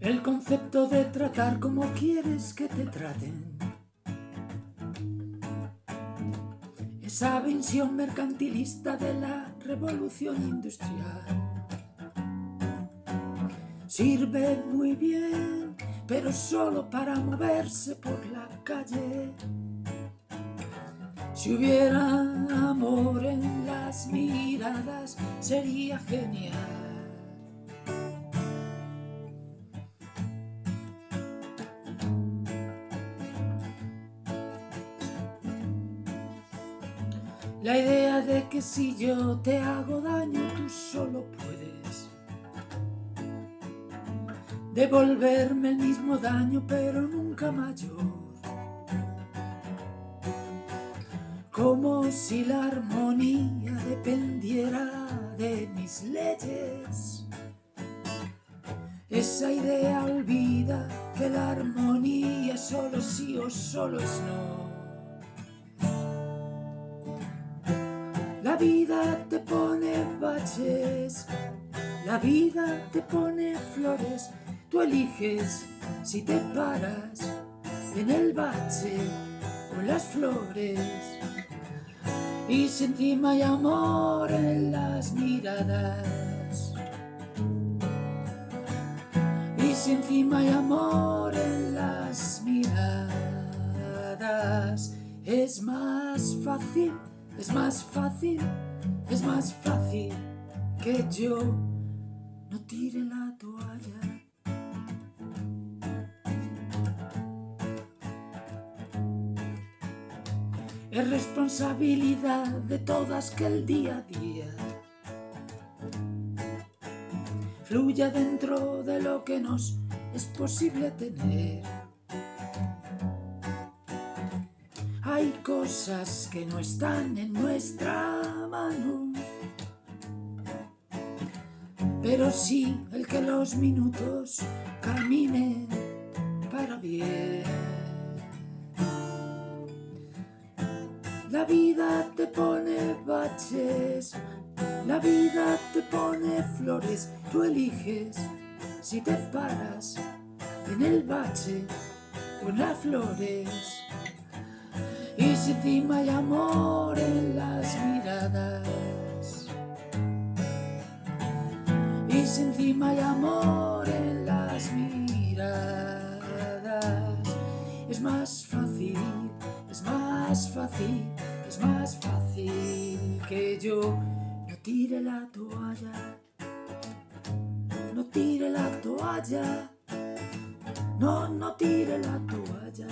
El concepto de tratar como quieres que te traten. Esa visión mercantilista de la revolución industrial. Sirve muy bien, pero solo para moverse por la calle. Si hubiera amor en las miradas, sería genial. La idea de que si yo te hago daño tú solo puedes devolverme el mismo daño pero nunca mayor. Como si la armonía dependiera de mis leyes. Esa idea olvida que la armonía solo sí o solo es no. Vida te pone baches, la vida te pone flores, tú eliges si te paras en el bache con las flores. Y si encima hay amor en las miradas, y si encima hay amor en las miradas, es más fácil es más fácil, es más fácil que yo no tire la toalla. Es responsabilidad de todas que el día a día fluya dentro de lo que nos es posible tener. Hay cosas que no están en nuestra mano, pero sí el que los minutos caminen para bien. La vida te pone baches, la vida te pone flores, tú eliges si te paras en el bache con las flores. Y si encima hay amor en las miradas. Y si encima hay amor en las miradas. Es más fácil, es más fácil, es más fácil Que yo. No tire la toalla. No tire la toalla. No, no tire la toalla